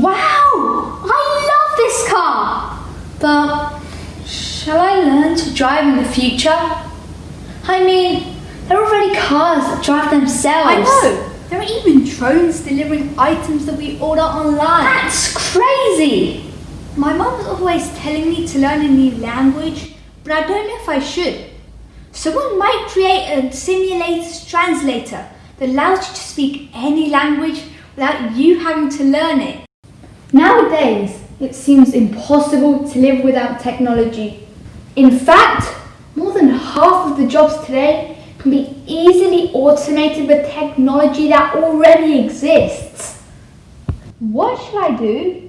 Wow! I love this car! But shall I learn to drive in the future? I mean, there are already cars that drive themselves. I know. There are even drones delivering items that we order online. That's crazy! My mum's always telling me to learn a new language, but I don't know if I should. Someone might create a simulated translator that allows you to speak any language without you having to learn it. Nowadays, it seems impossible to live without technology. In fact, more than half of the jobs today can be easily automated with technology that already exists. What should I do?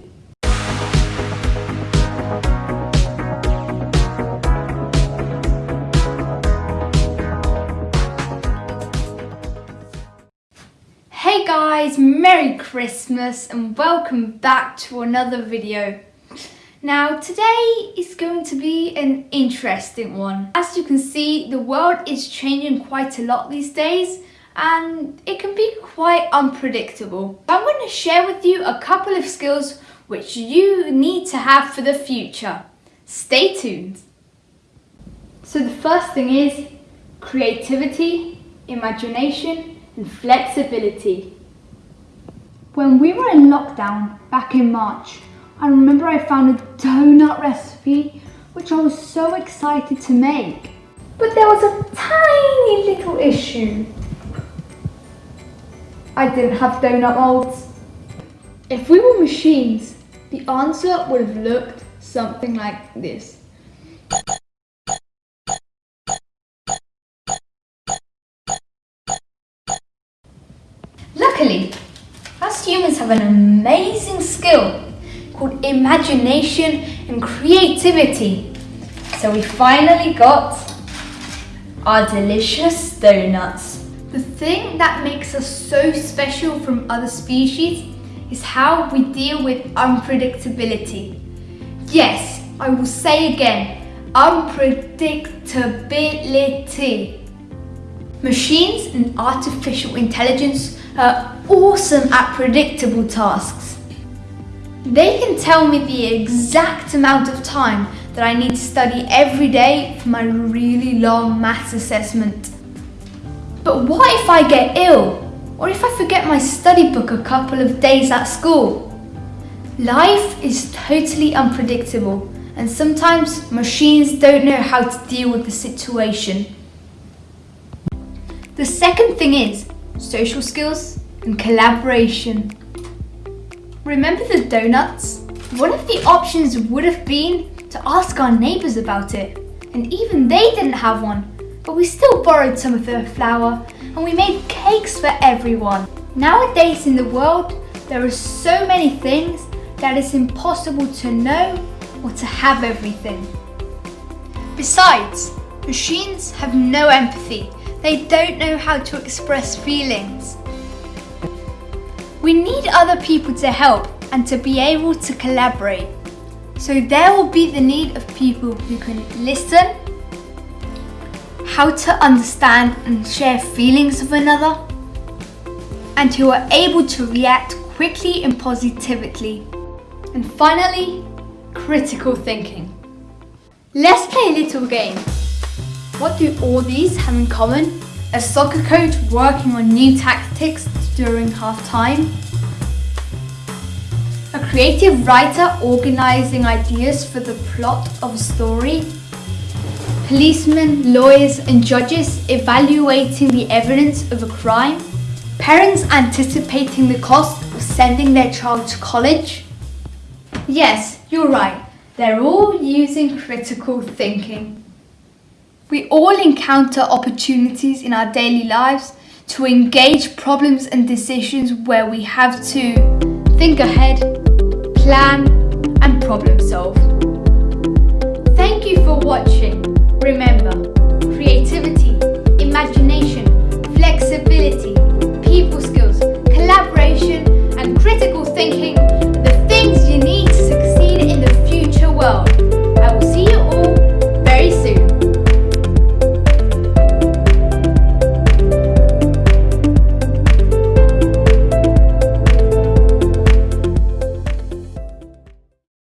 Guys, Merry Christmas and welcome back to another video. Now today is going to be an interesting one. As you can see, the world is changing quite a lot these days and it can be quite unpredictable. I'm going to share with you a couple of skills which you need to have for the future. Stay tuned. So the first thing is creativity, imagination and flexibility. When we were in lockdown back in March, I remember I found a donut recipe which I was so excited to make. But there was a tiny little issue. I didn't have donut molds. If we were machines, the answer would have looked something like this. Luckily, us humans have an amazing skill called imagination and creativity. So we finally got our delicious donuts. The thing that makes us so special from other species is how we deal with unpredictability. Yes, I will say again, unpredictability. Machines and artificial intelligence are awesome at predictable tasks. They can tell me the exact amount of time that I need to study every day for my really long maths assessment. But what if I get ill? Or if I forget my study book a couple of days at school? Life is totally unpredictable and sometimes machines don't know how to deal with the situation. The second thing is social skills and collaboration. Remember the donuts? One of the options would have been to ask our neighbours about it. And even they didn't have one, but we still borrowed some of their flour and we made cakes for everyone. Nowadays in the world, there are so many things that it's impossible to know or to have everything. Besides, machines have no empathy they don't know how to express feelings. We need other people to help and to be able to collaborate. So there will be the need of people who can listen, how to understand and share feelings of another, and who are able to react quickly and positively. And finally, critical thinking. Let's play a little game. What do all these have in common? A soccer coach working on new tactics during half time. A creative writer organising ideas for the plot of a story. Policemen, lawyers and judges evaluating the evidence of a crime. Parents anticipating the cost of sending their child to college. Yes, you're right. They're all using critical thinking. We all encounter opportunities in our daily lives to engage problems and decisions where we have to think ahead, plan and problem solve. Thank you for watching. Remember, creativity, imagination, flexibility